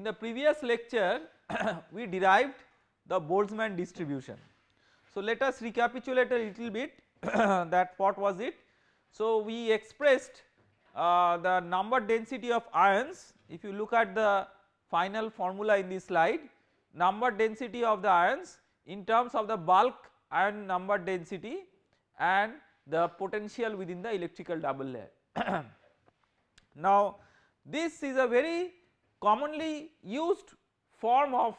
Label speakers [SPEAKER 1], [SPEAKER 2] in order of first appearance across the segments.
[SPEAKER 1] in the previous lecture we derived the Boltzmann distribution. So let us recapitulate a little bit that what was it. So we expressed uh, the number density of ions if you look at the final formula in this slide number density of the ions in terms of the bulk ion number density and the potential within the electrical double layer. now this is a very commonly used form of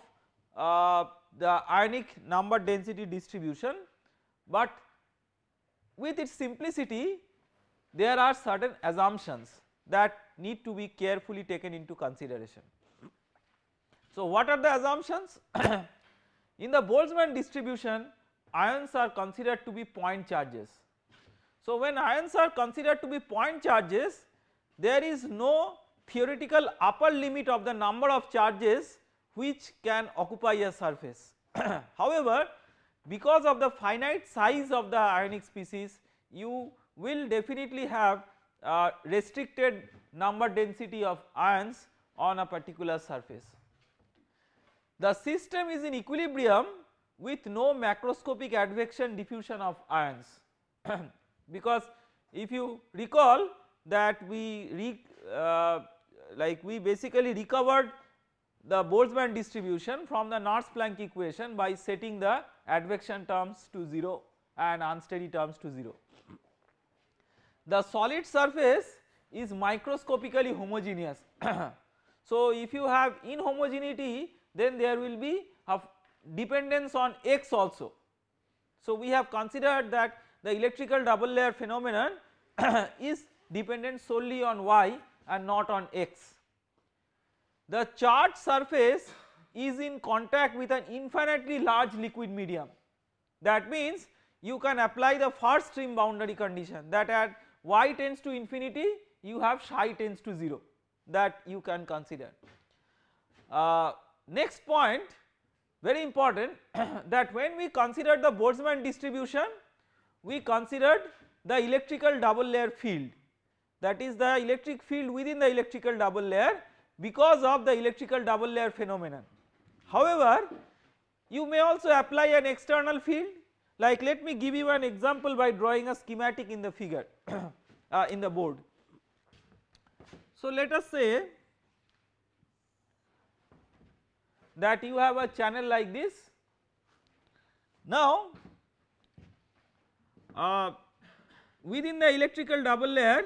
[SPEAKER 1] uh, the ionic number density distribution but with its simplicity there are certain assumptions that need to be carefully taken into consideration. So what are the assumptions? In the Boltzmann distribution ions are considered to be point charges. So when ions are considered to be point charges there is no theoretical upper limit of the number of charges which can occupy a surface. However, because of the finite size of the ionic species you will definitely have uh, restricted number density of ions on a particular surface. The system is in equilibrium with no macroscopic advection diffusion of ions because if you recall that we Uh, like we basically recovered the Boltzmann distribution from the Nernst-Planck equation by setting the advection terms to 0 and unsteady terms to 0. The solid surface is microscopically homogeneous. so if you have inhomogeneity then there will be a dependence on x also. So we have considered that the electrical double layer phenomenon is dependent solely on y and not on x. The charged surface is in contact with an infinitely large liquid medium that means you can apply the free stream boundary condition that at y tends to infinity you have psi tends to 0 that you can consider. Uh, next point very important that when we consider the Boltzmann distribution we considered the electrical double layer field that is the electric field within the electrical double layer because of the electrical double layer phenomenon. However, you may also apply an external field like let me give you an example by drawing a schematic in the figure uh, in the board. So let us say that you have a channel like this. Now uh, within the electrical double layer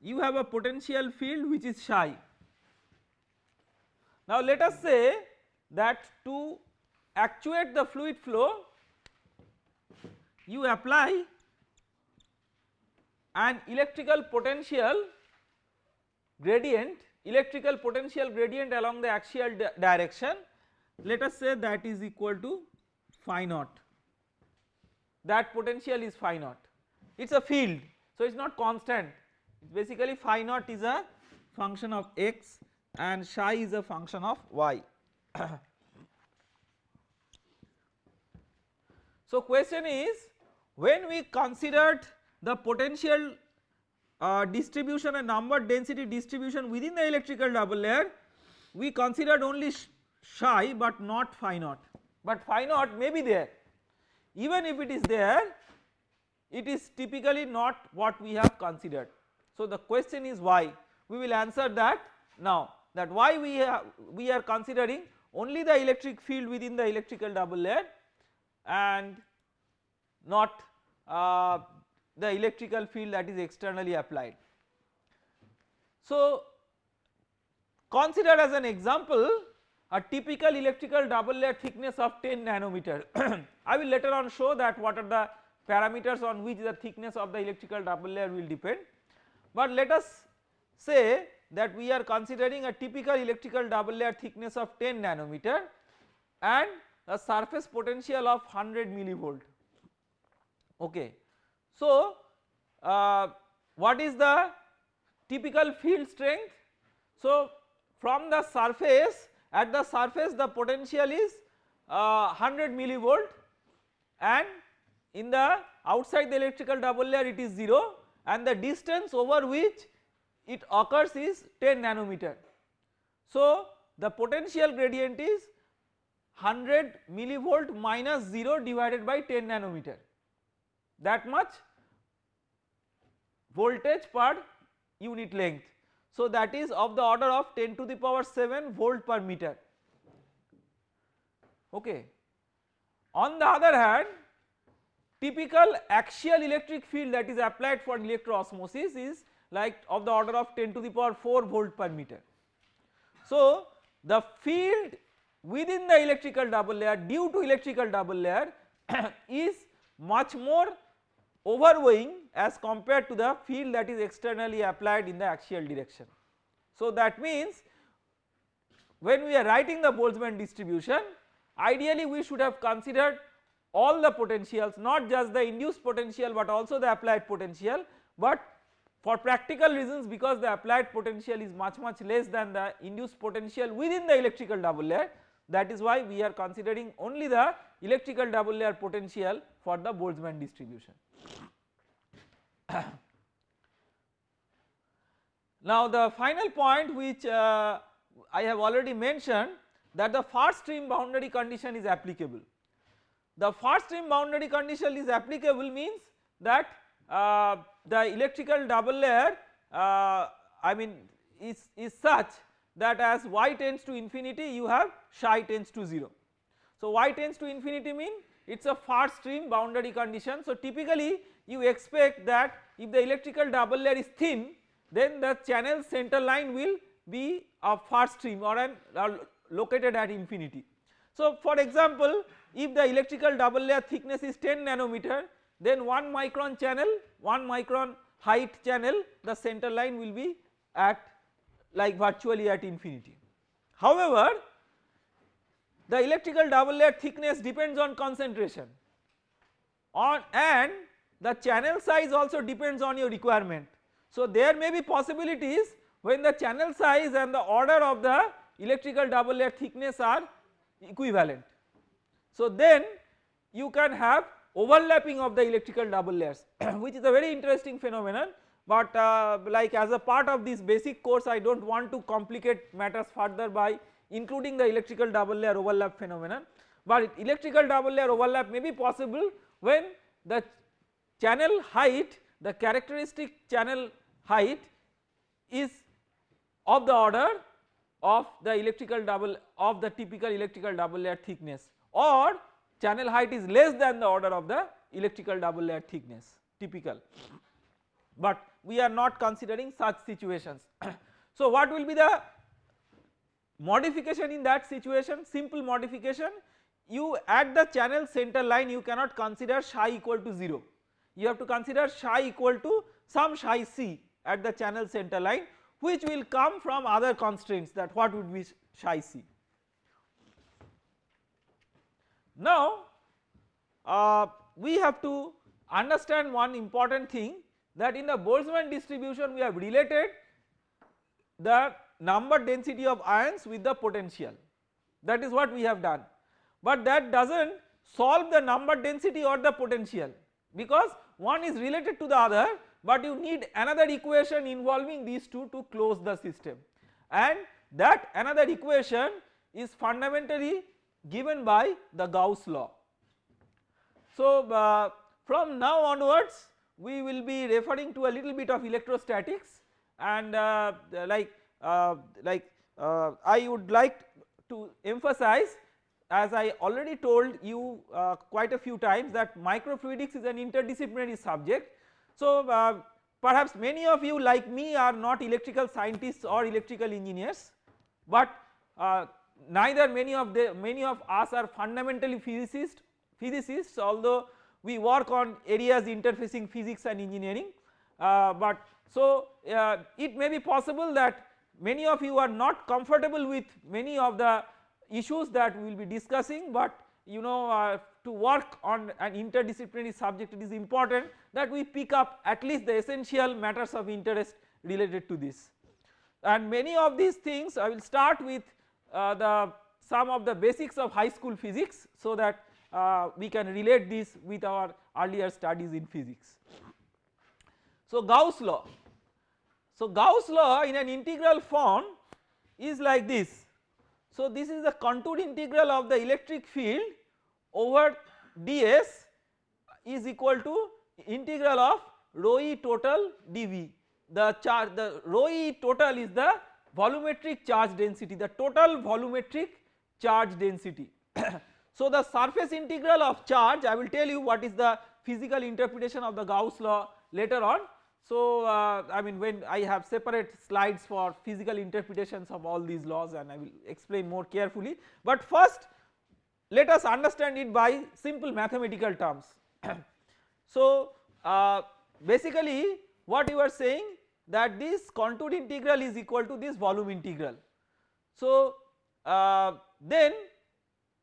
[SPEAKER 1] you have a potential field which is psi. Now let us say that to actuate the fluid flow you apply an electrical potential gradient electrical potential gradient along the axial di direction. Let us say that is equal to phi naught. That potential is phi naught. It is a field so it is not constant basically phi naught is a function of x and psi is a function of y. so question is when we considered the potential uh, distribution and number density distribution within the electrical double layer we considered only psi but not phi naught but phi naught may be there even if it is there it is typically not what we have considered. So the question is why we will answer that now that why we have we are considering only the electric field within the electrical double layer and not uh, the electrical field that is externally applied. So consider as an example a typical electrical double layer thickness of 10 nanometer. I will later on show that what are the parameters on which the thickness of the electrical double layer will depend. But let us say that we are considering a typical electrical double layer thickness of 10 nanometer and a surface potential of 100 millivolt okay. So uh, what is the typical field strength? So from the surface at the surface the potential is uh, 100 millivolt and in the outside the electrical double layer it is 0 and the distance over which it occurs is 10 nanometer. So the potential gradient is 100 millivolt minus 0 divided by 10 nanometer that much voltage per unit length. So that is of the order of 10 to the power 7 volt per meter okay. On the other hand typical axial electric field that is applied for electroosmosis is like of the order of 10 to the power 4 volt per meter. So the field within the electrical double layer due to electrical double layer is much more overweighing as compared to the field that is externally applied in the axial direction. So that means when we are writing the Boltzmann distribution ideally we should have considered all the potentials not just the induced potential but also the applied potential but for practical reasons because the applied potential is much much less than the induced potential within the electrical double layer that is why we are considering only the electrical double layer potential for the Boltzmann distribution. now the final point which uh, I have already mentioned that the free stream boundary condition is applicable. The free stream boundary condition is applicable means that uh, the electrical double layer uh, I mean is, is such that as y tends to infinity you have psi tends to 0. So y tends to infinity mean it is a free stream boundary condition. So typically you expect that if the electrical double layer is thin then the channel center line will be a free stream or an uh, located at infinity. So for example if the electrical double layer thickness is 10 nanometer then 1 micron channel 1 micron height channel the center line will be at like virtually at infinity. However the electrical double layer thickness depends on concentration on and the channel size also depends on your requirement. So there may be possibilities when the channel size and the order of the electrical double layer thickness are equivalent. So then you can have overlapping of the electrical double layers which is a very interesting phenomenon. But uh, like as a part of this basic course I do not want to complicate matters further by including the electrical double layer overlap phenomenon. But electrical double layer overlap may be possible when the channel height the characteristic channel height is of the order of the electrical double of the typical electrical double layer thickness or channel height is less than the order of the electrical double layer thickness typical but we are not considering such situations. so what will be the modification in that situation simple modification you at the channel center line you cannot consider psi equal to 0 you have to consider psi equal to some psi c at the channel center line which will come from other constraints that what would be psi c. Now uh, we have to understand one important thing that in the Boltzmann distribution we have related the number density of ions with the potential. That is what we have done. But that does not solve the number density or the potential because one is related to the other but you need another equation involving these two to close the system. And that another equation is fundamentally given by the Gauss law. So uh, from now onwards we will be referring to a little bit of electrostatics and uh, like uh, like uh, I would like to emphasize as I already told you uh, quite a few times that microfluidics is an interdisciplinary subject. So uh, perhaps many of you like me are not electrical scientists or electrical engineers but neither many of the many of us are fundamentally physicists physicists although we work on areas interfacing physics and engineering uh, but so uh, it may be possible that many of you are not comfortable with many of the issues that we will be discussing but you know uh, to work on an interdisciplinary subject it is important that we pick up at least the essential matters of interest related to this. And many of these things I will start with the some of the basics of high school physics so that uh, we can relate this with our earlier studies in physics. So Gauss law, so Gauss law in an integral form is like this So this is the contour integral of the electric field over ds is equal to integral of rho e total dV. The charge the rho e total is the volumetric charge density the total volumetric charge density. so the surface integral of charge I will tell you what is the physical interpretation of the Gauss law later on. So uh, I mean when I have separate slides for physical interpretations of all these laws and I will explain more carefully but first let us understand it by simple mathematical terms. so uh, basically what you are saying that this contour integral is equal to this volume integral. So uh, then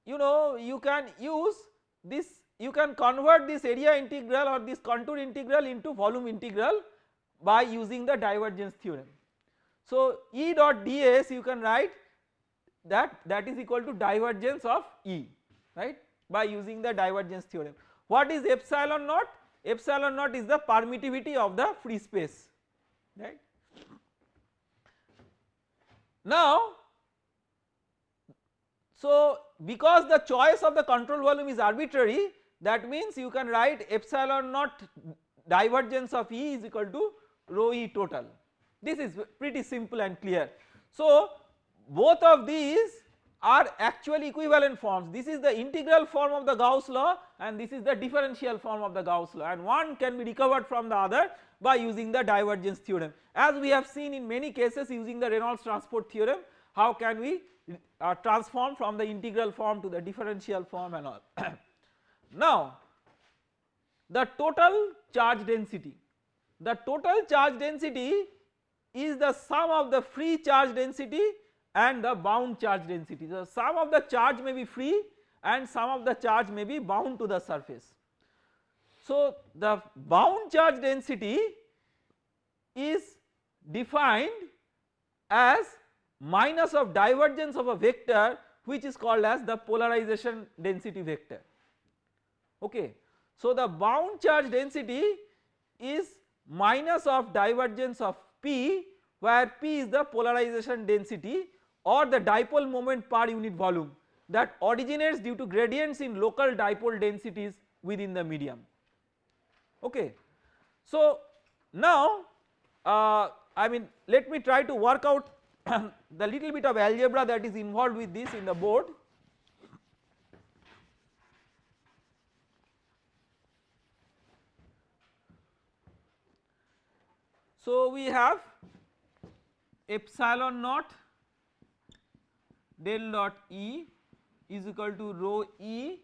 [SPEAKER 1] you know you can use this you can convert this area integral or this contour integral into volume integral by using the divergence theorem. So E dot ds you can write that that is equal to divergence of E right by using the divergence theorem. What is epsilon naught? Epsilon naught is the permittivity of the free space right. Now so because the choice of the control volume is arbitrary that means you can write epsilon naught divergence of E is equal to rho E total this is pretty simple and clear. So both of these are actually equivalent forms this is the integral form of the Gauss law and this is the differential form of the Gauss law and one can be recovered from the other by using the divergence theorem. As we have seen in many cases using the Reynolds transport theorem how can we uh, transform from the integral form to the differential form and all. now the total charge density, the total charge density is the sum of the free charge density and the bound charge density. So sum of the charge may be free and some of the charge may be bound to the surface. So the bound charge density is defined as minus of divergence of a vector which is called as the polarization density vector okay. So the bound charge density is minus of divergence of P where P is the polarization density or the dipole moment per unit volume that originates due to gradients in local dipole densities within the medium okay. So now uh, I mean let me try to work out the little bit of algebra that is involved with this in the board. So we have epsilon naught del dot E is equal to rho E.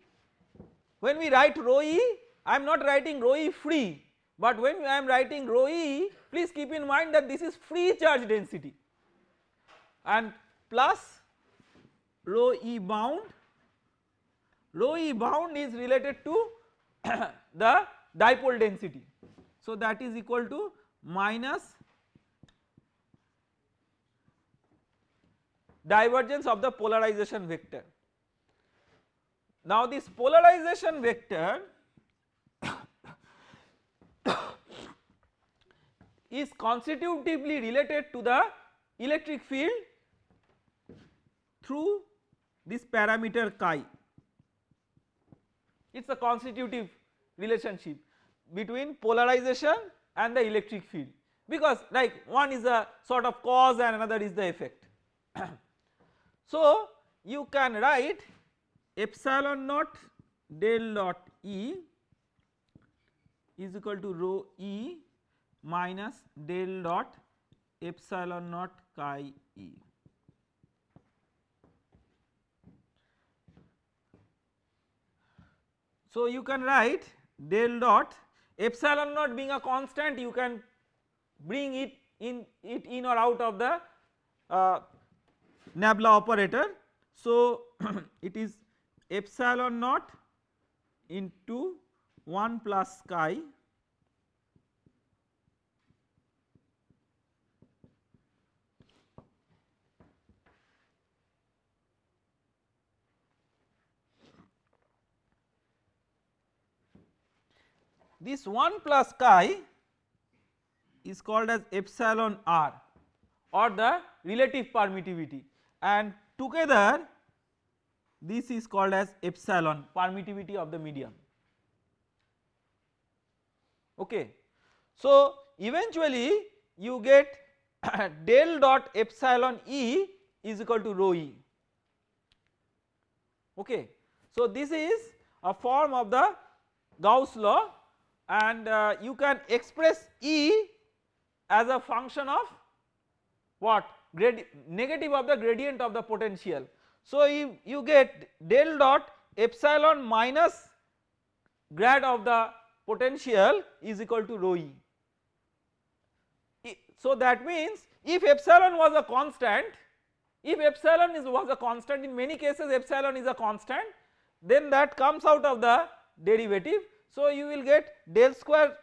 [SPEAKER 1] When we write rho E I am not writing rho E free but when I am writing rho E please keep in mind that this is free charge density and plus rho E bound rho E bound is related to the dipole density. So that is equal to minus divergence of the polarization vector. Now this polarization vector is constitutively related to the electric field through this parameter chi it is a constitutive relationship between polarization and the electric field because like one is a sort of cause and another is the effect. so you can write epsilon naught del dot E is equal to rho E minus del dot epsilon naught chi E. So you can write del dot epsilon naught being a constant you can bring it in it in or out of the uh, nabla operator. So it is epsilon naught into 1 plus chi This 1 plus chi is called as epsilon r or the relative permittivity and together this is called as epsilon permittivity of the medium okay. So eventually you get del dot epsilon E is equal to rho E okay. So this is a form of the Gauss law and uh, you can express E as a function of what Grad negative of the gradient of the potential. So you, you get del dot epsilon minus grad of the potential is equal to rho E. So that means if epsilon was a constant, if epsilon is was a constant in many cases epsilon is a constant then that comes out of the derivative. So you will get del square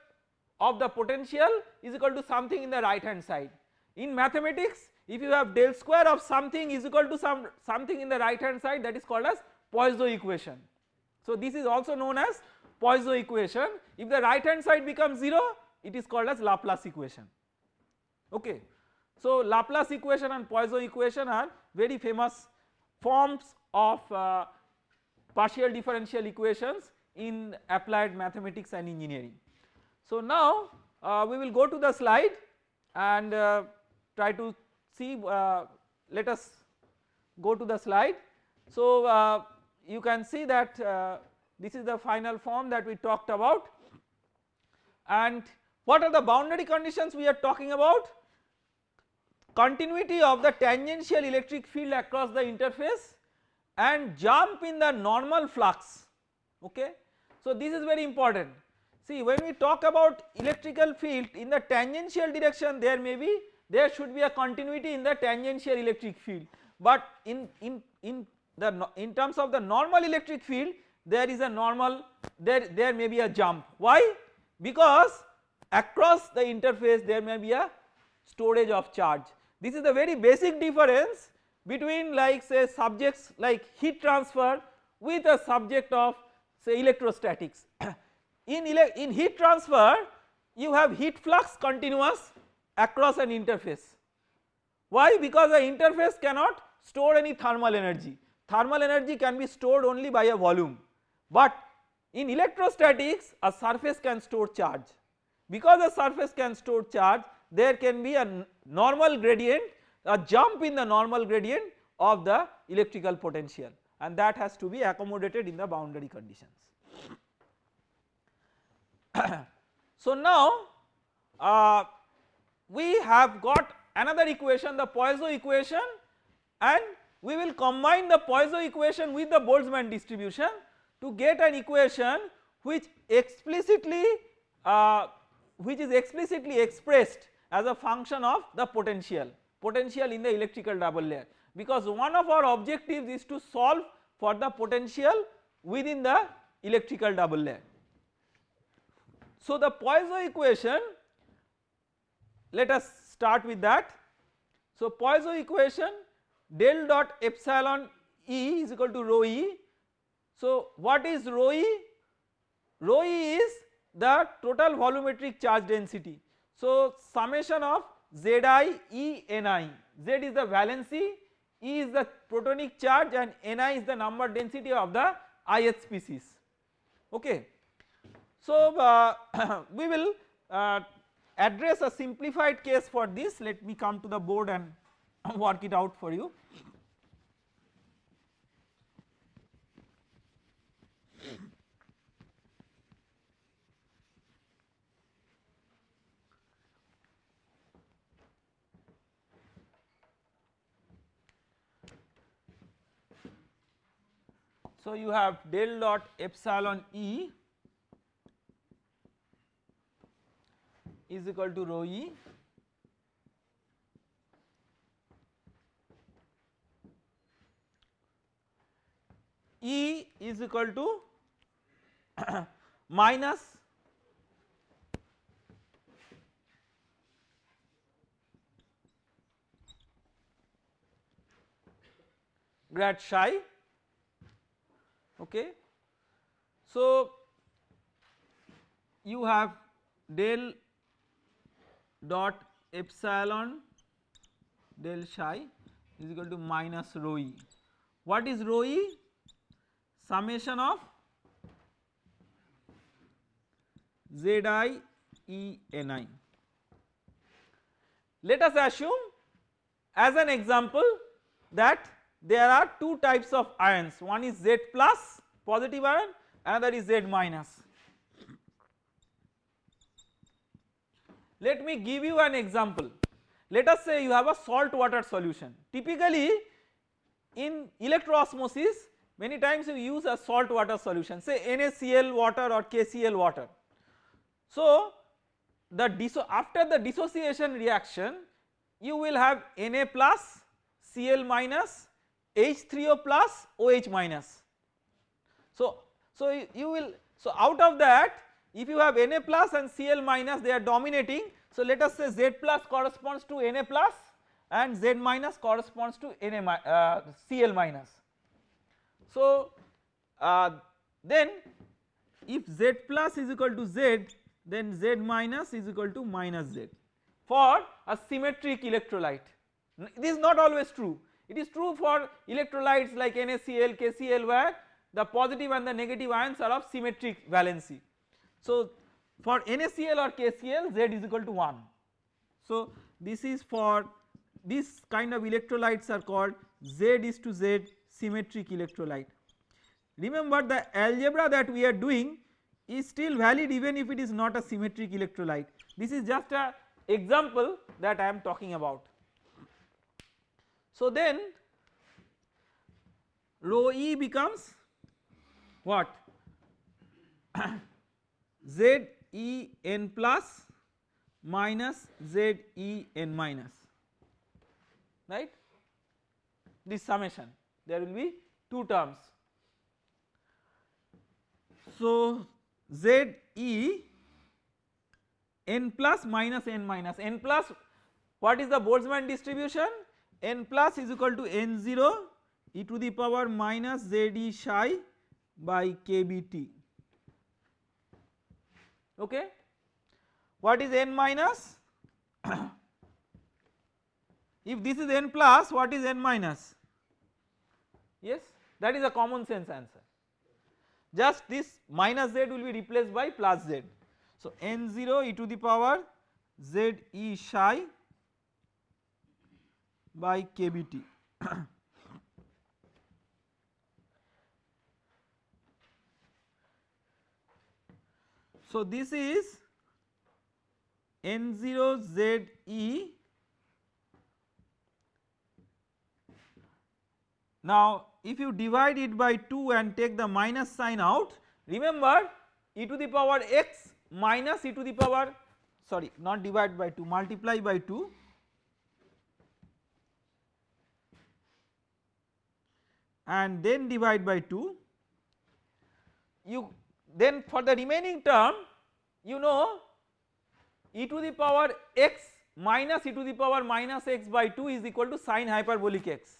[SPEAKER 1] of the potential is equal to something in the right hand side. In mathematics if you have del square of something is equal to some something in the right hand side that is called as Poisson equation. So this is also known as Poisson equation if the right hand side becomes 0 it is called as Laplace equation okay. So Laplace equation and Poisson equation are very famous forms of uh, partial differential equations in applied mathematics and engineering. So now uh, we will go to the slide and uh, try to see uh, let us go to the slide. So uh, you can see that uh, this is the final form that we talked about and what are the boundary conditions we are talking about continuity of the tangential electric field across the interface and jump in the normal flux okay. So this is very important. See when we talk about electrical field in the tangential direction there may be there should be a continuity in the tangential electric field. But in in in the in terms of the normal electric field there is a normal there there may be a jump. Why? Because across the interface there may be a storage of charge. This is the very basic difference between like say subjects like heat transfer with a subject of say electrostatics. in, ele in heat transfer you have heat flux continuous across an interface. Why? Because the interface cannot store any thermal energy, thermal energy can be stored only by a volume but in electrostatics a surface can store charge. Because a surface can store charge there can be a normal gradient a jump in the normal gradient of the electrical potential and that has to be accommodated in the boundary conditions. so now uh, we have got another equation the Poisson equation and we will combine the Poisson equation with the Boltzmann distribution to get an equation which explicitly uh, which is explicitly expressed as a function of the potential, potential in the electrical double layer because one of our objectives is to solve for the potential within the electrical double layer. So the Poisson equation let us start with that. So Poisson equation del dot epsilon E is equal to rho E. So what is rho E? Rho E is the total volumetric charge density so summation of Zi E Ni, Z is the valency, E is the protonic charge and Ni is the number density of the ith species okay. So uh, we will uh, address a simplified case for this let me come to the board and work it out for you. So you have del dot epsilon E is equal to rho E. E is equal to minus grad psi okay. So you have del dot epsilon del psi is equal to minus rho e. What is rho e? Summation of Z i E n i. Let us assume as an example that there are two types of ions. One is Z plus positive ion. Another is Z minus. Let me give you an example. Let us say you have a salt water solution. Typically in electroosmosis many times you use a salt water solution. Say NaCl water or KCl water. So the after the dissociation reaction you will have Na plus Cl minus H3O plus OH minus. So, so you will so out of that if you have Na plus and Cl minus they are dominating so let us say Z plus corresponds to Na plus and Z minus corresponds to Na uh, Cl minus. So uh, then if Z plus is equal to Z then Z minus is equal to minus Z for a symmetric electrolyte. This is not always true, it is true for electrolytes like NaCl, KCl where the positive and the negative ions are of symmetric valency. So for NaCl or KCl Z is equal to 1. So this is for this kind of electrolytes are called Z is to Z symmetric electrolyte. Remember the algebra that we are doing is still valid even if it is not a symmetric electrolyte. This is just a example that I am talking about. So then rho e becomes what? Z e n plus minus z e n minus. Right? This summation. There will be two terms. So z e n plus minus n minus. N plus what is the Boltzmann distribution n plus is equal to n 0 e to the power minus z e psi by k b t okay. What is n minus? if this is n plus what is n minus? Yes that is a common sense answer just this minus z will be replaced by plus z. So n0 e to the power z e psi by kbt So this is N0ZE now if you divide it by 2 and take the minus sign out remember e to the power x minus e to the power sorry not divide by 2 multiply by 2 and then divide by 2 you then for the remaining term you know e to the power x minus e to the power minus x by 2 is equal to sine hyperbolic x.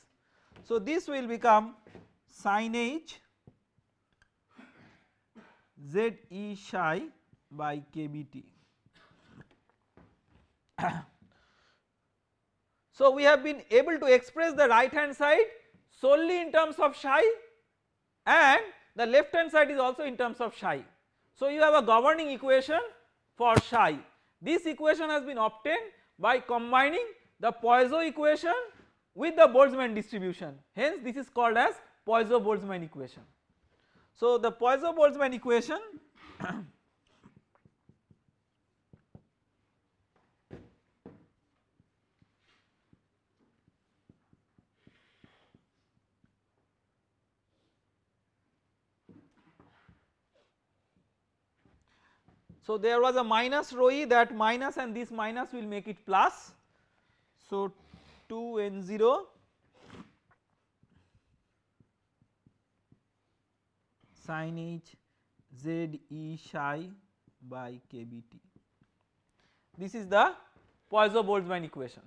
[SPEAKER 1] So this will become sine h z e psi by kbt. so we have been able to express the right hand side solely in terms of psi and the left hand side is also in terms of psi. So you have a governing equation for psi. This equation has been obtained by combining the Poisson equation with the Boltzmann distribution hence this is called as Poisson Boltzmann equation. So the Poisson Boltzmann equation So there was a minus rho e that minus and this minus will make it plus. So 2 n 0 sin h z e psi by kbt. This is the Poisson Boltzmann equation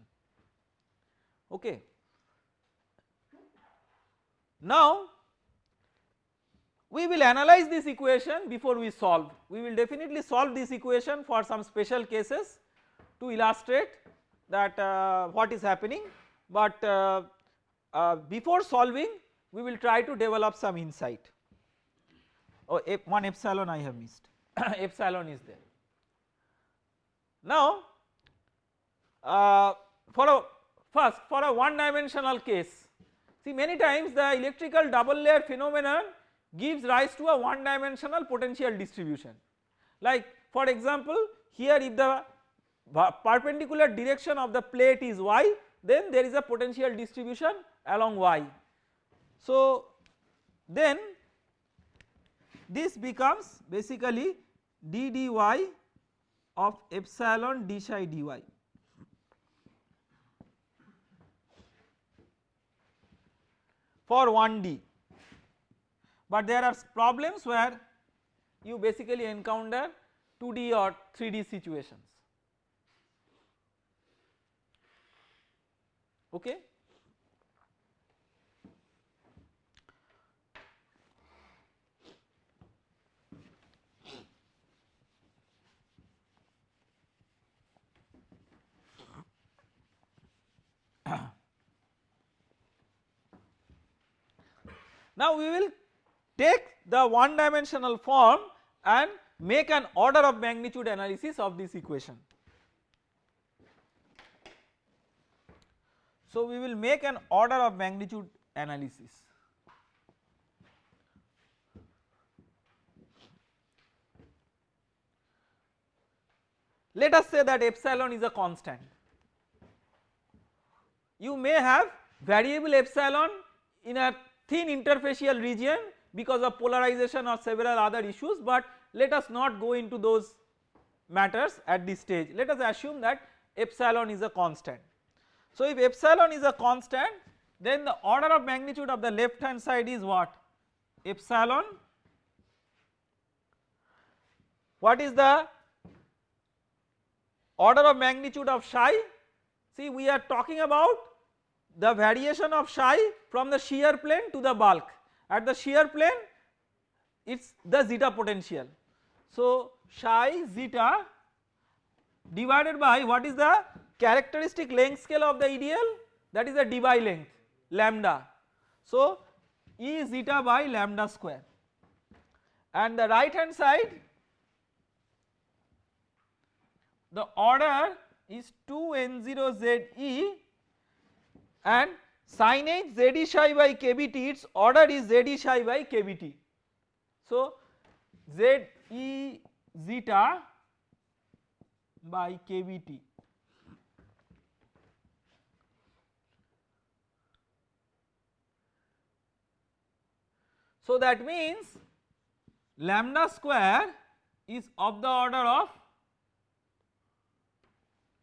[SPEAKER 1] okay. Now we will analyze this equation before we solve. We will definitely solve this equation for some special cases to illustrate that uh, what is happening but uh, uh, before solving we will try to develop some insight. Oh, one epsilon I have missed, epsilon is there. Now, uh, for a first for a one dimensional case, see many times the electrical double layer phenomenon gives rise to a one dimensional potential distribution. Like for example, here if the perpendicular direction of the plate is y then there is a potential distribution along y. So then this becomes basically d dy of epsilon d psi dy. for 1D but there are problems where you basically encounter 2D or 3D situations okay. now we will take the one dimensional form and make an order of magnitude analysis of this equation. So, we will make an order of magnitude analysis. Let us say that epsilon is a constant. You may have variable epsilon in a thin interfacial region because of polarization or several other issues but let us not go into those matters at this stage. Let us assume that epsilon is a constant. So if epsilon is a constant then the order of magnitude of the left hand side is what? Epsilon what is the order of magnitude of psi? See we are talking about the variation of psi from the shear plane to the bulk at the shear plane it is the zeta potential. So psi zeta divided by what is the characteristic length scale of the EDL that is the Debye length lambda. So E zeta by lambda square and the right hand side the order is 2 n0 z e and sin h z e psi by kbt its order is z e psi by kbt. So z e zeta by kbt So that means lambda square is of the order of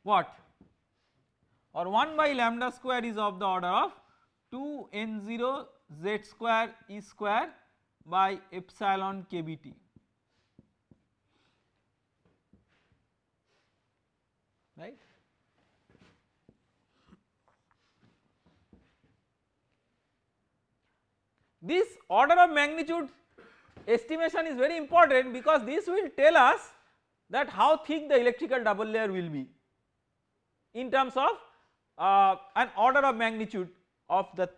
[SPEAKER 1] what or 1 by lambda square is of the order of 2 n0 z square e square by epsilon kbt. right. This order of magnitude estimation is very important because this will tell us that how thick the electrical double layer will be in terms of uh, an order of magnitude of the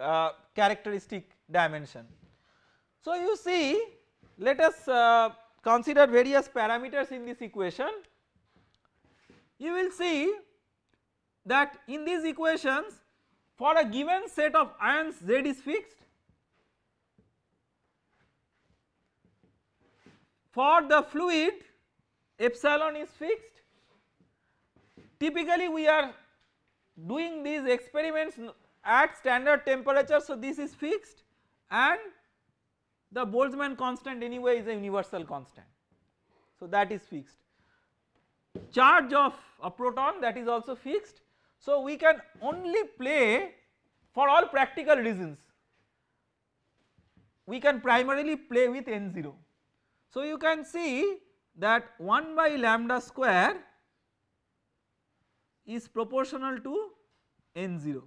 [SPEAKER 1] uh, characteristic dimension. So you see let us uh, consider various parameters in this equation. You will see that in these equations for a given set of ions Z is fixed. For the fluid epsilon is fixed. Typically we are doing these experiments at standard temperature so this is fixed and the Boltzmann constant anyway is a universal constant. So that is fixed. Charge of a proton that is also fixed. So we can only play for all practical reasons. We can primarily play with n0. So you can see that 1 by lambda square is proportional to n0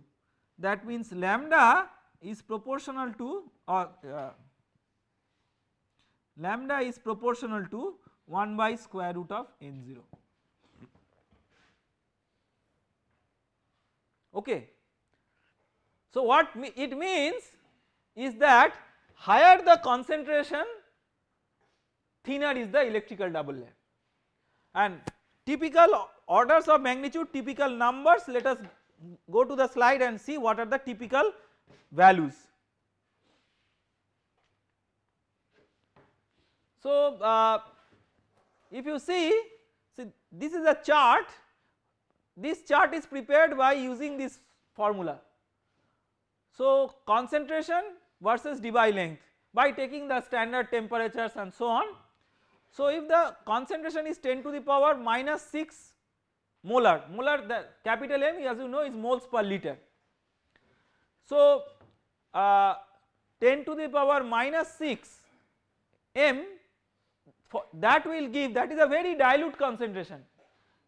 [SPEAKER 1] that means lambda is proportional to or uh, lambda is proportional to 1 by square root of n0. okay. So what it means is that higher the concentration thinner is the electrical double layer and typical orders of magnitude typical numbers let us go to the slide and see what are the typical values. So uh, if you see, see this is a chart this chart is prepared by using this formula. So concentration versus Debye length by taking the standard temperatures and so on. So if the concentration is 10 to the power minus 6 molar, molar the capital M as you know is moles per liter. So uh, 10 to the power minus 6 M that will give that is a very dilute concentration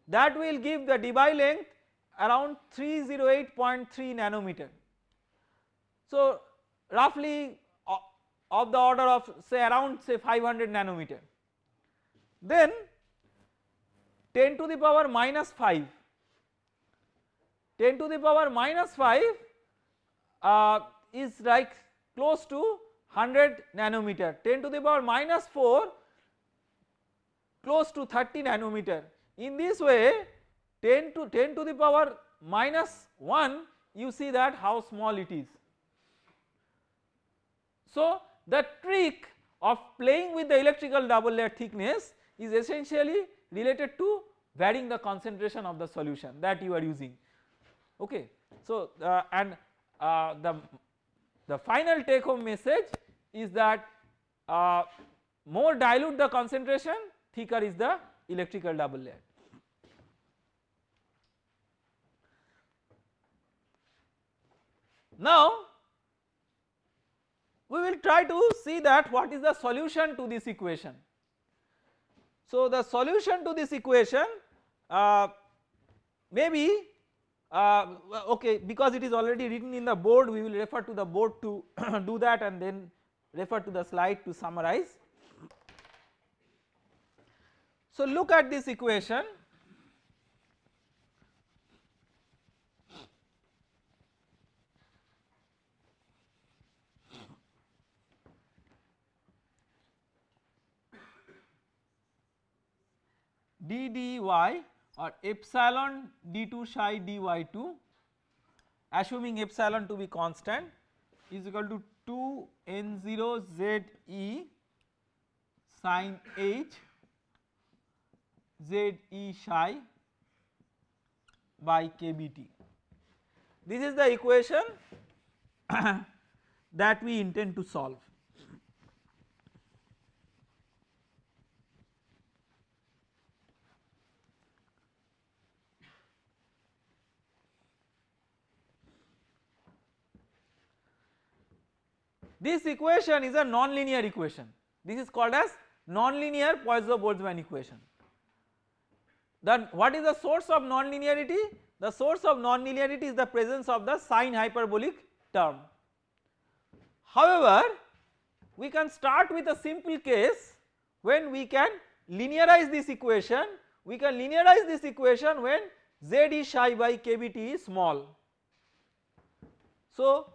[SPEAKER 1] that will give the Debye length around 308.3 nanometer. So roughly of the order of say around say 500 nanometer. Then 10 to the power minus 5, 10 to the power minus 5 uh, is like close to 100 nanometer, 10 to the power minus 4 close to 30 nanometer. In this way 10 to 10 to the power minus 1 you see that how small it is. So the trick of playing with the electrical double layer thickness is essentially related to varying the concentration of the solution that you are using okay. So uh, and uh, the, the final take home message is that uh, more dilute the concentration thicker is the electrical double layer. Now we will try to see that what is the solution to this equation. So the solution to this equation uh, maybe uh, okay because it is already written in the board we will refer to the board to do that and then refer to the slide to summarize. So look at this equation d dy or epsilon d2 psi dy2 assuming epsilon to be constant is equal to 2 n0 z e sin h z e psi by kbt. This is the equation that we intend to solve. This equation is a nonlinear equation. This is called as nonlinear Poisson-Boltzmann equation. Then what is the source of nonlinearity? The source of nonlinearity is the presence of the sine hyperbolic term. However, we can start with a simple case when we can linearize this equation, we can linearize this equation when z is psi by kbt is small. So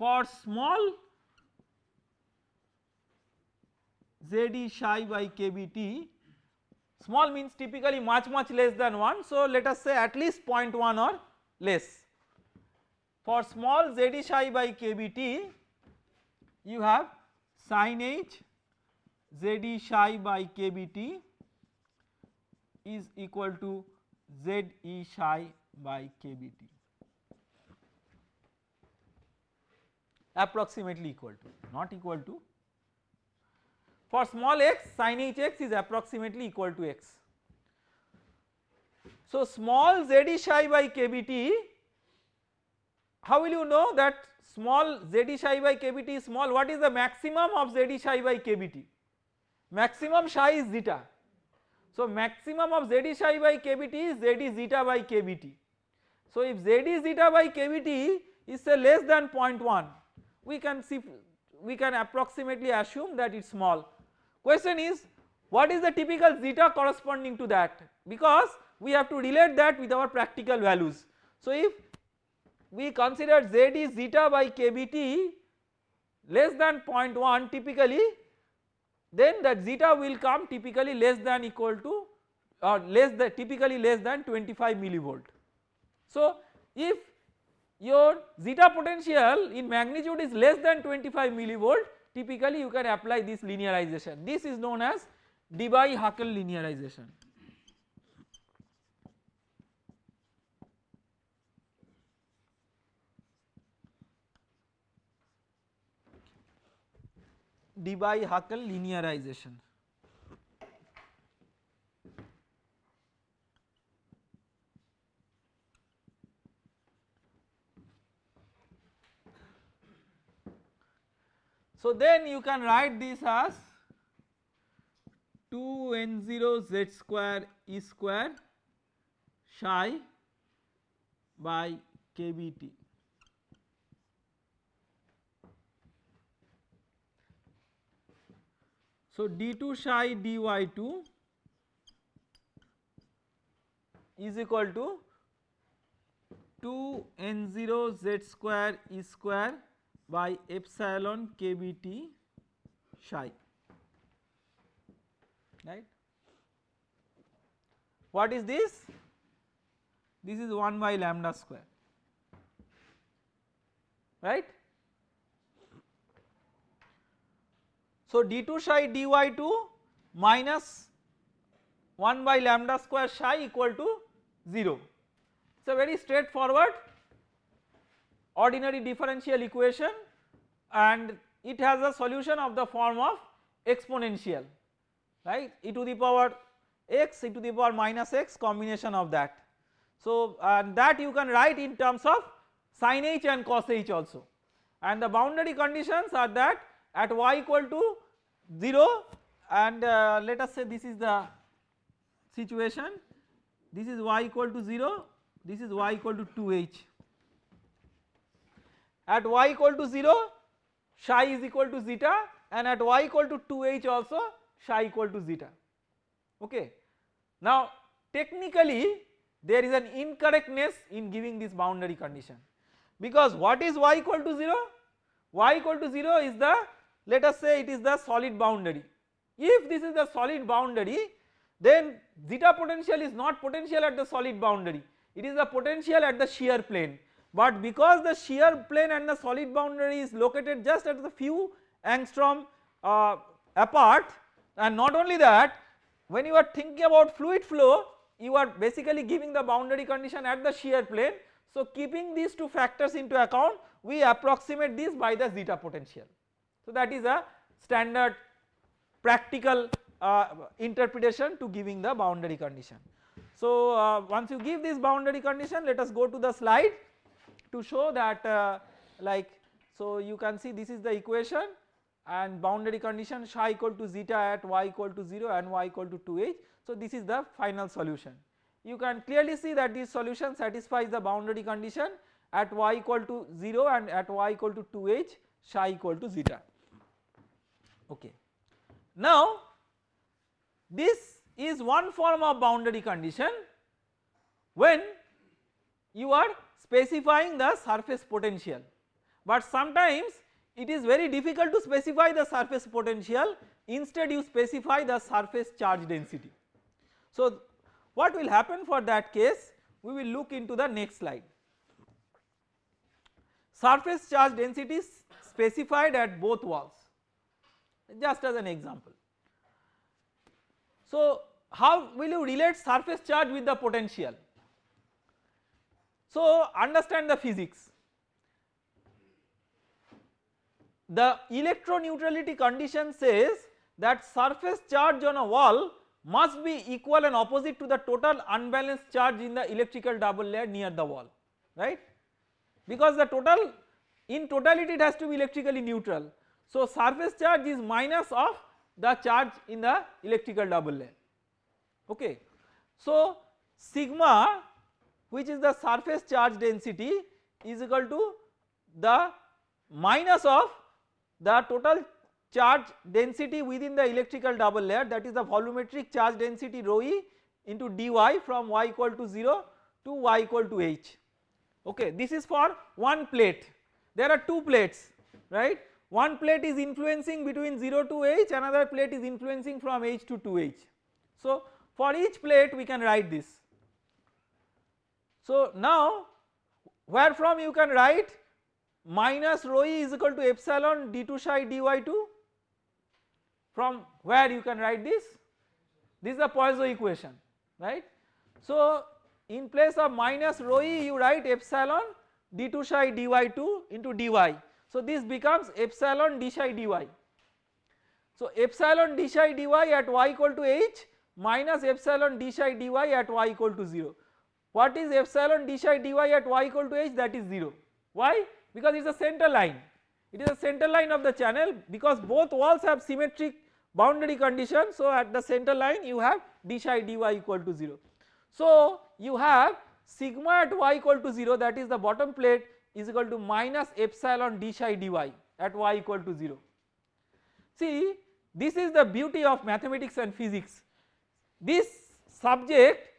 [SPEAKER 1] for small ZD psi by KBT small means typically much much less than 1 so let us say at least 0.1 or less. For small ZD psi by KBT you have sin H ZD psi by KBT is equal to ZE psi by KBT. Approximately equal to not equal to for small x sin h x is approximately equal to x. So small z psi by kbt how will you know that small z psi by kbt is small what is the maximum of z psi by kbt maximum psi is zeta. So maximum of z psi by kbt is z is zeta by kbt. So if z is zeta by kbt is say less than 0.1 we can see we can approximately assume that it is small. Question is what is the typical zeta corresponding to that because we have to relate that with our practical values. So if we consider Z is zeta by kBt less than 0.1 typically then that zeta will come typically less than equal to or less than typically less than 25 millivolt. So if your zeta potential in magnitude is less than 25 millivolt typically you can apply this linearization this is known as Debye-Huckel linearization. Debye-Huckel linearization. So then you can write this as 2 n0 z square e square psi by kBt. So d2 psi dy2 is equal to 2 n0 z square e square by epsilon kBt psi right. What is this? This is 1 by lambda square right. So d2 psi dy2 minus 1 by lambda square psi equal to 0. It is a very straightforward ordinary differential equation and it has a solution of the form of exponential right? e to the power x e to the power minus x combination of that. So and that you can write in terms of sin h and cos h also. And the boundary conditions are that at y equal to 0 and uh, let us say this is the situation. This is y equal to 0 this is y equal to 2h at y equal to 0 psi is equal to zeta and at y equal to 2h also psi equal to zeta. Okay. Now technically there is an incorrectness in giving this boundary condition. Because what is y equal to 0 y equal to 0 is the let us say it is the solid boundary. If this is the solid boundary then zeta potential is not potential at the solid boundary. It is the potential at the shear plane but because the shear plane and the solid boundary is located just at the few angstrom uh, apart and not only that when you are thinking about fluid flow you are basically giving the boundary condition at the shear plane. So keeping these two factors into account we approximate this by the zeta potential. So that is a standard practical uh, interpretation to giving the boundary condition. So uh, once you give this boundary condition let us go to the slide to show that uh, like so you can see this is the equation and boundary condition psi equal to zeta at y equal to 0 and y equal to 2h. So this is the final solution. You can clearly see that this solution satisfies the boundary condition at y equal to 0 and at y equal to 2h psi equal to zeta okay. Now this is one form of boundary condition when you are specifying the surface potential but sometimes it is very difficult to specify the surface potential instead you specify the surface charge density. So what will happen for that case we will look into the next slide. Surface charge density is specified at both walls just as an example. So how will you relate surface charge with the potential? So understand the physics. The electroneutrality condition says that surface charge on a wall must be equal and opposite to the total unbalanced charge in the electrical double layer near the wall right because the total in totality it has to be electrically neutral. So surface charge is minus of the charge in the electrical double layer okay. So sigma which is the surface charge density is equal to the minus of the total charge density within the electrical double layer that is the volumetric charge density rho e into dy from y equal to 0 to y equal to h okay this is for one plate there are two plates right one plate is influencing between 0 to h another plate is influencing from h to 2h. So for each plate we can write this. So now where from you can write minus rho e is equal to epsilon d2 psi dy2 from where you can write this this is the Poisson equation right. So in place of minus rho e you write epsilon d2 psi dy2 into dy. So this becomes epsilon d psi dy. So epsilon d psi dy at y equal to h minus epsilon d psi dy at y equal to 0. What is epsilon d psi dy at y equal to h that is 0. Why? Because it is a center line. It is a center line of the channel because both walls have symmetric boundary condition. So at the center line you have d psi dy equal to 0. So you have sigma at y equal to 0 that is the bottom plate is equal to minus epsilon d psi dy at y equal to 0. See this is the beauty of mathematics and physics. This subject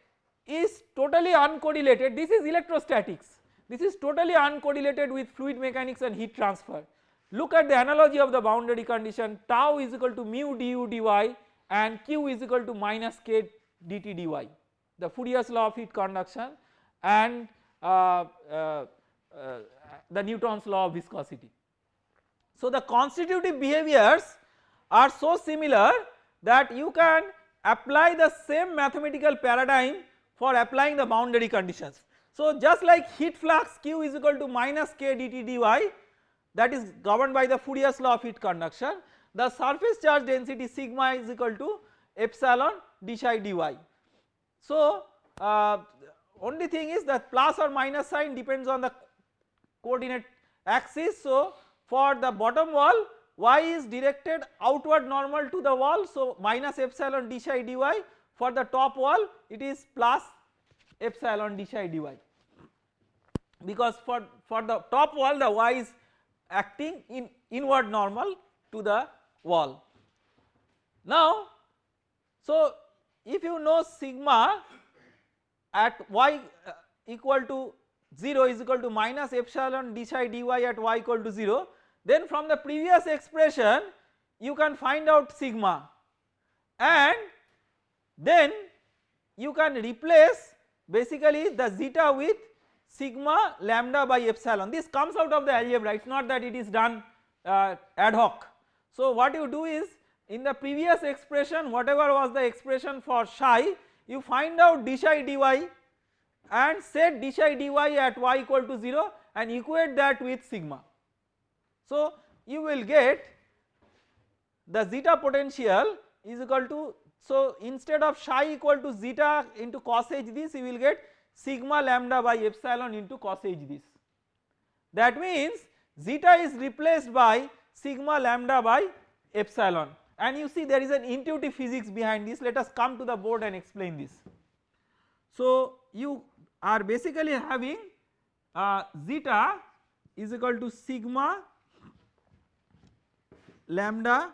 [SPEAKER 1] is totally uncorrelated this is electrostatics this is totally uncorrelated with fluid mechanics and heat transfer. Look at the analogy of the boundary condition tau is equal to mu du dy and q is equal to minus k dt dy the Fourier's law of heat conduction and uh, uh, uh, the Newton's law of viscosity. So the constitutive behaviors are so similar that you can apply the same mathematical paradigm for applying the boundary conditions. So just like heat flux q is equal to minus k dt dy that is governed by the Fourier's law of heat conduction the surface charge density sigma is equal to epsilon d psi dy. So uh, only thing is that plus or minus sign depends on the coordinate axis. So for the bottom wall y is directed outward normal to the wall so minus epsilon d psi dy for the top wall it is plus epsilon d psi dy because for, for the top wall the y is acting in inward normal to the wall. Now so if you know sigma at y uh, equal to 0 is equal to minus epsilon d psi dy at y equal to 0 then from the previous expression you can find out sigma and then you can replace basically the zeta with sigma lambda by epsilon this comes out of the algebra it is not that it is done uh, ad hoc. So what you do is in the previous expression whatever was the expression for psi you find out d psi dy and set d psi dy at y equal to 0 and equate that with sigma. So you will get the zeta potential is equal to so instead of psi equal to zeta into cos h this you will get sigma lambda by epsilon into cos h this. That means zeta is replaced by sigma lambda by epsilon and you see there is an intuitive physics behind this let us come to the board and explain this. So you are basically having uh, zeta is equal to sigma lambda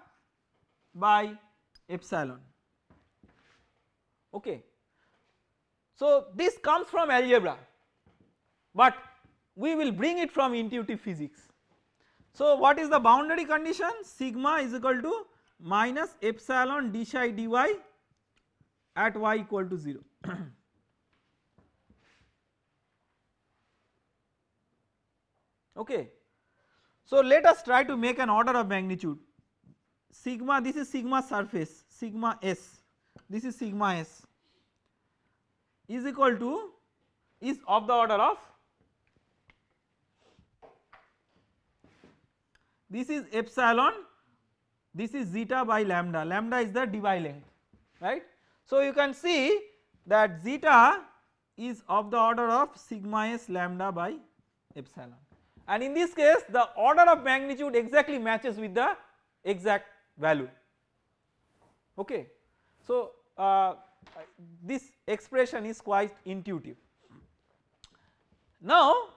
[SPEAKER 1] by epsilon okay. So this comes from algebra but we will bring it from intuitive physics. So what is the boundary condition sigma is equal to minus epsilon d psi dy at y equal to 0. okay. So let us try to make an order of magnitude sigma this is sigma surface sigma s this is sigma s is equal to is of the order of this is epsilon this is zeta by lambda, lambda is the Debye length right. So you can see that zeta is of the order of sigma s lambda by epsilon and in this case the order of magnitude exactly matches with the exact value okay. So uh, this expression is quite intuitive. Now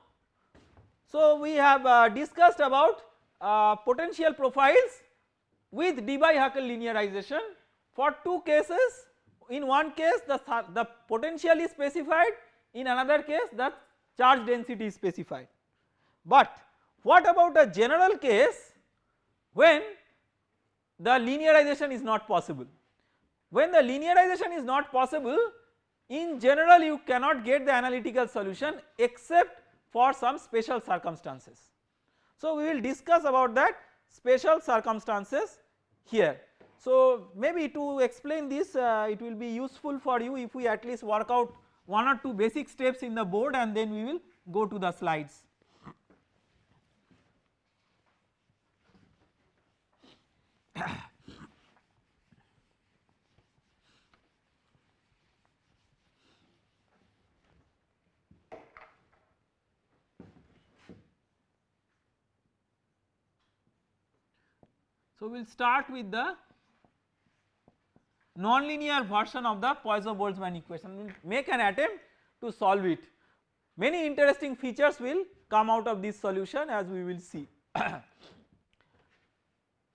[SPEAKER 1] so we have uh, discussed about uh, potential profiles with Debye-Huckel linearization for two cases in one case the, the potential is specified in another case the charge density is specified. But what about a general case when the linearization is not possible? When the linearization is not possible in general you cannot get the analytical solution except for some special circumstances. So we will discuss about that special circumstances here. So maybe to explain this uh, it will be useful for you if we at least work out one or two basic steps in the board and then we will go to the slides. So we will start with the nonlinear version of the Poisson-Boltzmann equation, we will make an attempt to solve it. Many interesting features will come out of this solution as we will see.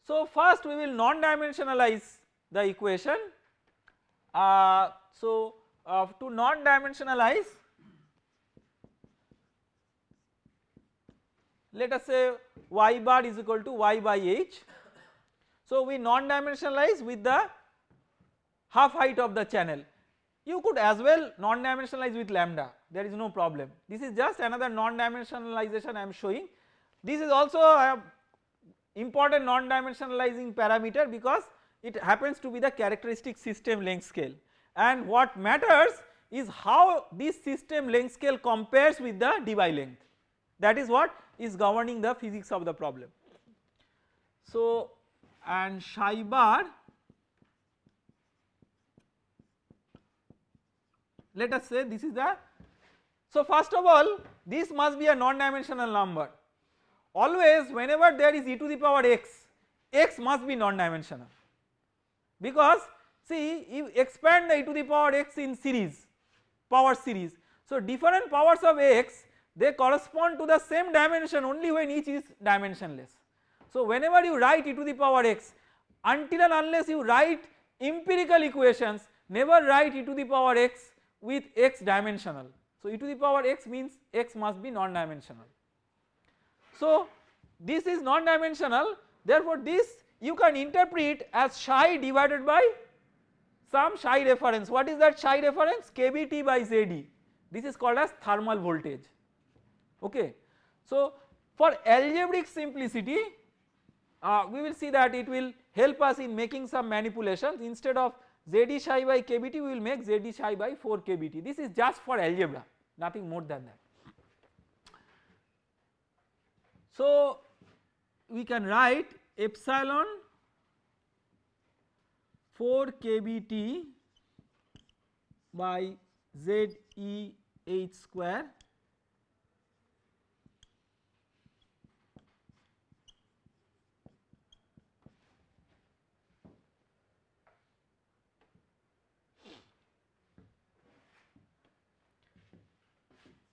[SPEAKER 1] so first we will non-dimensionalize the equation. Uh, so uh, to non-dimensionalize let us say y bar is equal to y by h so we non-dimensionalize with the half height of the channel. You could as well non-dimensionalize with lambda there is no problem. This is just another non-dimensionalization I am showing. This is also a important non-dimensionalizing parameter because it happens to be the characteristic system length scale and what matters is how this system length scale compares with the Debye length that is what is governing the physics of the problem. So and psi bar let us say this is the so first of all this must be a non-dimensional number. Always whenever there is e to the power x x must be non-dimensional. Because see you expand the e to the power x in series power series so different powers of x they correspond to the same dimension only when each is dimensionless so whenever you write e to the power x until and unless you write empirical equations never write e to the power x with x dimensional. So e to the power x means x must be non-dimensional. So this is non-dimensional therefore this you can interpret as psi divided by some psi reference what is that psi reference kBT by ZD this is called as thermal voltage okay. So for algebraic simplicity uh, we will see that it will help us in making some manipulations instead of ZD psi by kBT we will make ZD psi by 4 kBT this is just for algebra nothing more than that. So we can write epsilon 4 kBT by ZEH square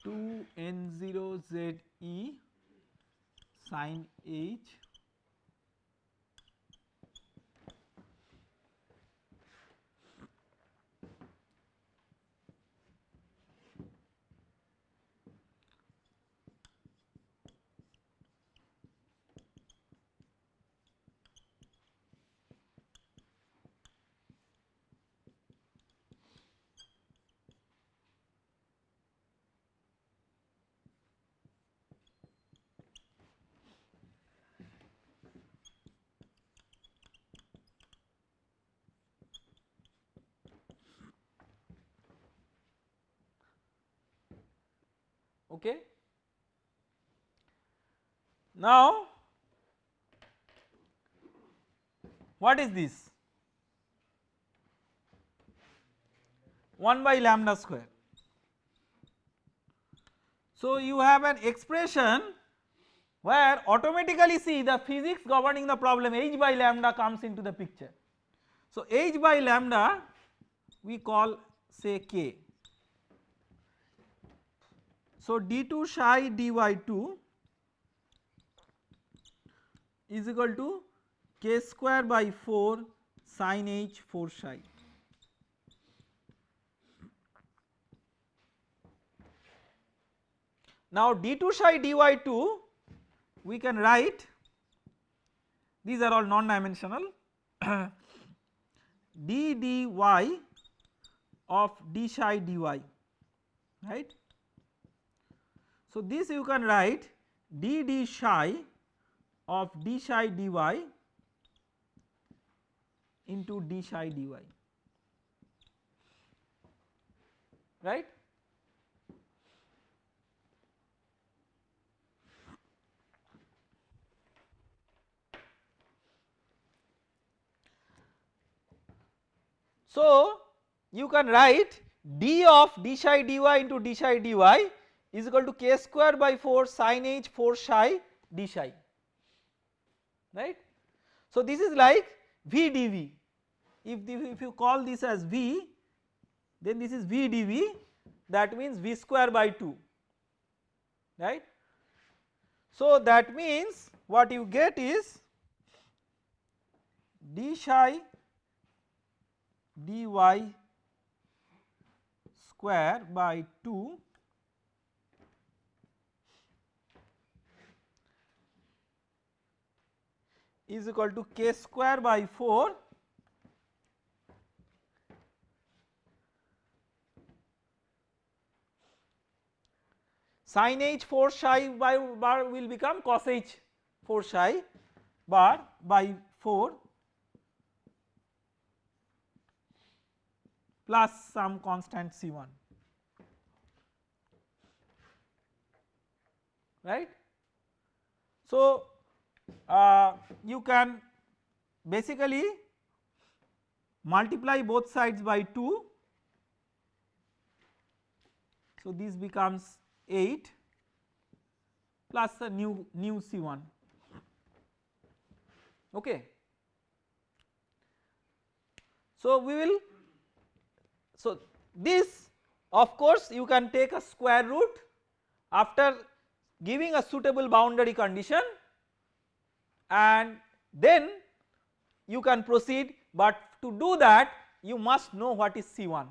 [SPEAKER 1] 2 n0 ze sin h okay. Now what is this 1 by lambda square. So you have an expression where automatically see the physics governing the problem h by lambda comes into the picture. So h by lambda we call say k so d2 psi dy2 is equal to k square by 4 sin h 4 psi. Now d2 psi dy2 we can write these are all non dimensional d dy of d psi dy right. So this you can write d d psi of d psi dy into d psi dy right. So you can write d of d psi dy into d psi dy is equal to k square by 4 sin h 4 psi d psi right. So this is like v dv if, if you call this as v then this is v dv that means v square by 2 right. So that means what you get is d psi dy square by 2 is equal to k square by 4 sin h 4 psi by bar will become cos h 4 psi bar by 4 plus some constant C1 right. So uh, you can basically multiply both sides by 2 so this becomes 8 plus the new new C1 okay. So we will so this of course you can take a square root after giving a suitable boundary condition and then you can proceed but to do that you must know what is C1.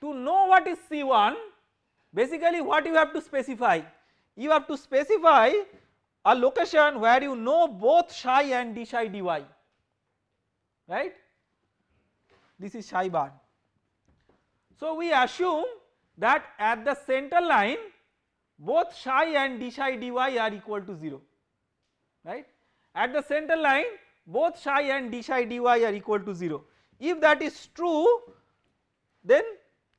[SPEAKER 1] To know what is C1 basically what you have to specify you have to specify a location where you know both psi and d psi dy right this is psi bar. So we assume that at the center line both psi and d psi dy are equal to 0 right. At the center line both psi and d psi dy are equal to 0. If that is true then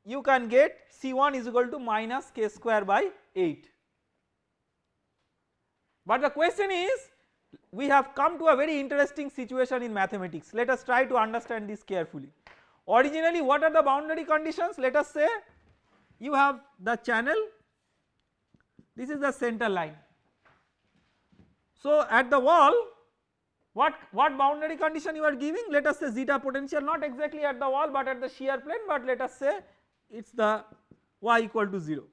[SPEAKER 1] you can get C1 is equal to minus k square by 8. But the question is we have come to a very interesting situation in mathematics let us try to understand this carefully. Originally what are the boundary conditions let us say you have the channel this is the center line. So at the wall what, what boundary condition you are giving let us say zeta potential not exactly at the wall but at the shear plane but let us say it is the y equal to 0.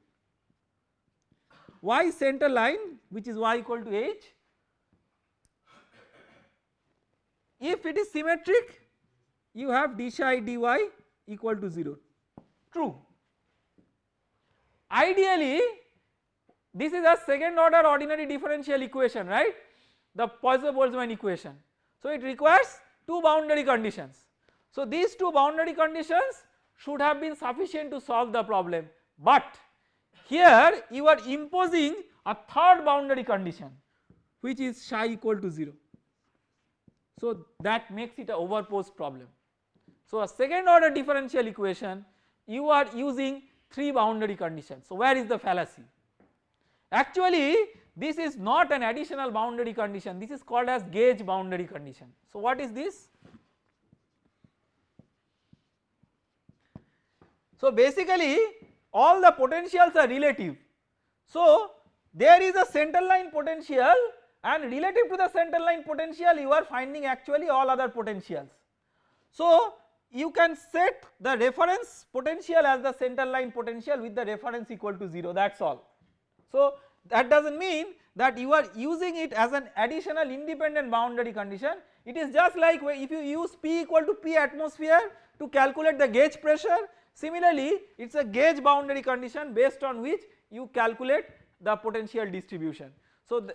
[SPEAKER 1] Y center line which is y equal to h if it is symmetric you have d psi dy equal to 0 true. Ideally this is a second order ordinary differential equation right the Poisson-Boltzmann equation. So it requires two boundary conditions. So these two boundary conditions should have been sufficient to solve the problem but here you are imposing a third boundary condition which is psi equal to 0. So that makes it a overposed problem. So a second order differential equation you are using 3 boundary conditions. So where is the fallacy? Actually this is not an additional boundary condition this is called as gauge boundary condition. So what is this? So basically all the potentials are relative. So there is a center line potential and relative to the center line potential you are finding actually all other potentials. So you can set the reference potential as the center line potential with the reference equal to 0 that is all. So that does not mean that you are using it as an additional independent boundary condition it is just like if you use P equal to P atmosphere to calculate the gauge pressure Similarly, it is a gauge boundary condition based on which you calculate the potential distribution. So,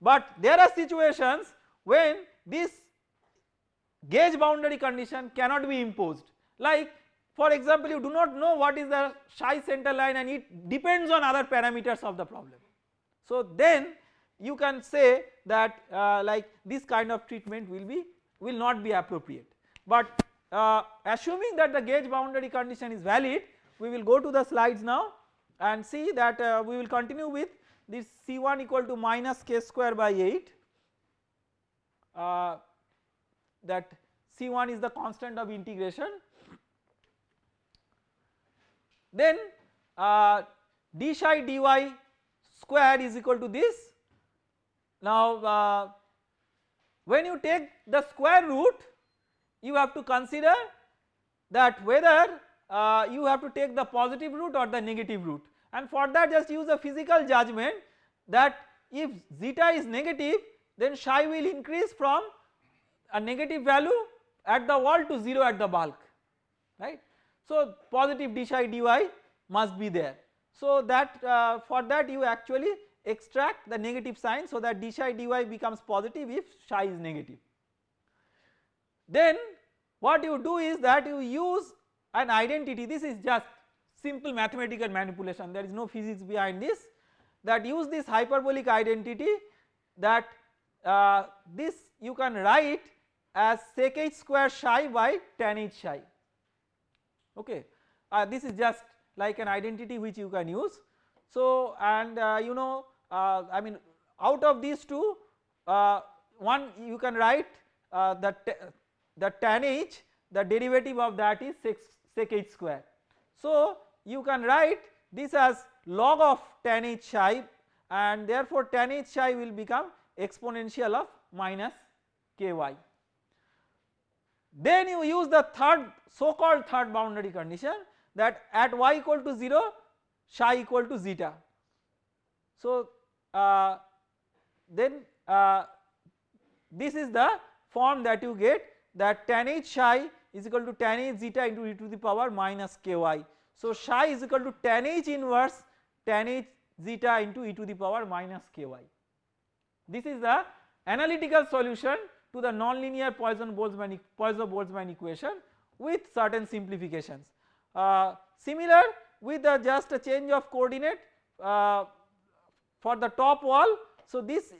[SPEAKER 1] but there are situations when this gauge boundary condition cannot be imposed like for example you do not know what is the psi center line and it depends on other parameters of the problem. So then you can say that uh, like this kind of treatment will be will not be appropriate. But uh, assuming that the gauge boundary condition is valid we will go to the slides now and see that uh, we will continue with this C1 equal to minus k square by 8 uh, that C1 is the constant of integration then uh, d psi dy square is equal to this. Now uh, when you take the square root you have to consider that whether uh, you have to take the positive root or the negative root and for that just use a physical judgment that if zeta is negative then psi will increase from a negative value at the wall to 0 at the bulk right. So positive d psi dy must be there. So that uh, for that you actually extract the negative sign so that d psi dy becomes positive if psi is negative. Then what you do is that you use an identity this is just simple mathematical manipulation there is no physics behind this that use this hyperbolic identity that uh, this you can write as sec h square psi by tan h psi okay uh, this is just like an identity which you can use. So and uh, you know uh, I mean out of these two uh, one you can write uh, the, the tan h the derivative of that is sec, sec h square. So you can write this as log of tan h psi and therefore tan h psi will become exponential of minus ky. Then you use the third so called third boundary condition that at y equal to 0 psi equal to zeta. So uh, then uh, this is the form that you get that tan h psi is equal to tan h zeta into e to the power minus ky. So psi is equal to tan h inverse tan h zeta into e to the power minus ky. This is the analytical solution to the nonlinear Poisson-Boltzmann Poisson-Boltzmann equation with certain simplifications. Uh, similar with the just a change of coordinate uh, for the top wall. So this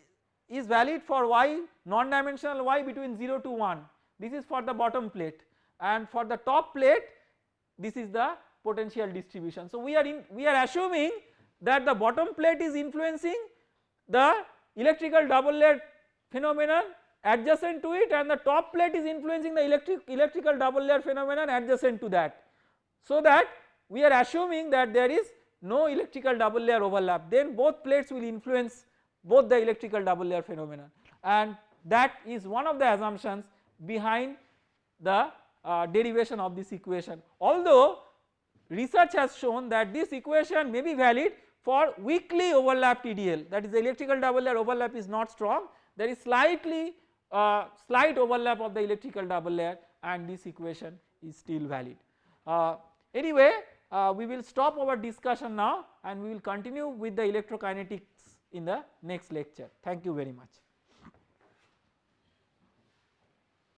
[SPEAKER 1] is valid for y non-dimensional y between 0 to 1 this is for the bottom plate and for the top plate this is the potential distribution. So we are in we are assuming that the bottom plate is influencing the electrical double layer phenomenon adjacent to it and the top plate is influencing the electric electrical double layer phenomenon adjacent to that. So that we are assuming that there is no electrical double layer overlap then both plates will influence both the electrical double layer phenomenon and that is one of the assumptions behind the uh, derivation of this equation. Although research has shown that this equation may be valid for weakly overlapped EDL that is the electrical double layer overlap is not strong there is slightly uh, slight overlap of the electrical double layer and this equation is still valid. Uh, anyway uh, we will stop our discussion now and we will continue with the electrokinetics in the next lecture. Thank you very much.